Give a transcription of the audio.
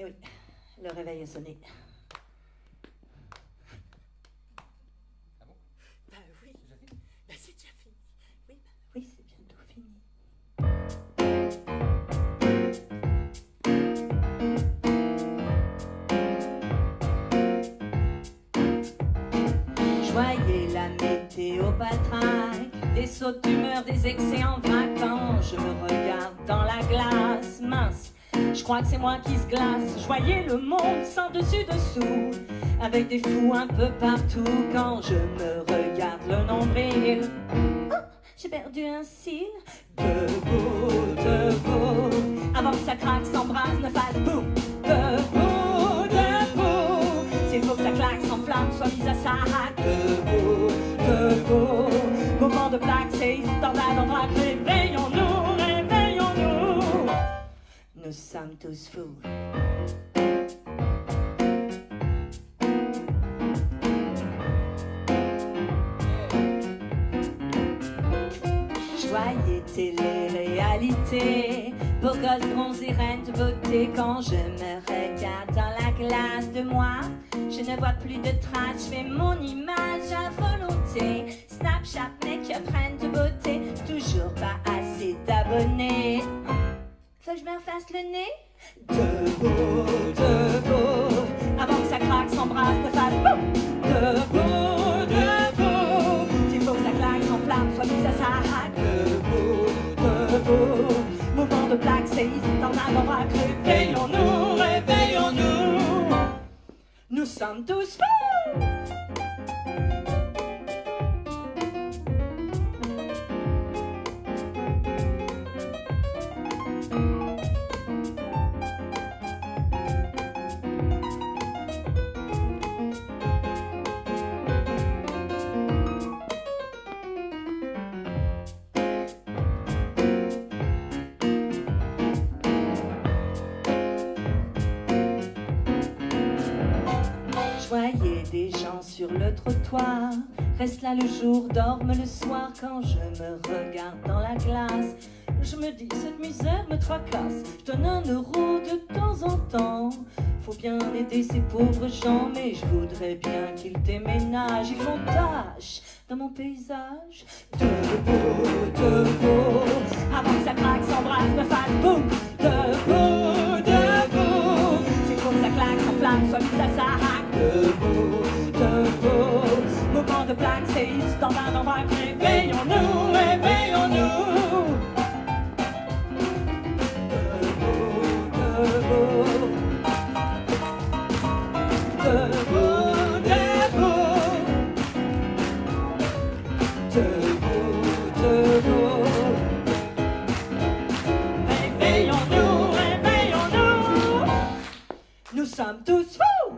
Et oui, le réveil a sonné. Ah bon? Bah oui, C'est déjà fait bah c'est déjà fini. Oui, bah Oui, c'est bientôt fini. Je voyais la météo patraque, des sautes d'humeur, des excès en quand je me regarde je crois que c'est moi qui se glace. Je le monde sans dessus dessous, avec des fous un peu partout quand je me regarde le nombril. Oh, j'ai perdu un cil. Debout, Tous fous. Je voyais télé-réalité, beau gosse bronzé, reine de beauté. Quand je me regarde dans la glace de moi, je ne vois plus de traces, je fais mon image à volonté. Snapchat, make-up, reine de beauté, toujours pas assez d'abonnés. Me le nez Debout, debout, avant que ça craque, s'embrasse, ne fasse boum Debout, debout, il faut que ça claque, s'enflamme, soit mise à sa hack Debout, debout, mouvement de plaque, séisme, tornade vrac Réveillons-nous, réveillons-nous Nous sommes tous fous le trottoir, restent là le jour, dorment le soir. Quand je me regarde dans la glace, je me dis cette misère me tracasse. Je donne un euro de temps en temps. Faut bien aider ces pauvres gens, mais je voudrais bien qu'ils déménagent. Ils font tâche dans mon paysage. Debout, debout, avant que ça craque, s'embrasse, dans un endroit. Réveillons-nous, réveillons-nous. Debout, debout, debout, debout, debout. Réveillons-nous, réveillons-nous. Nous sommes tous fous.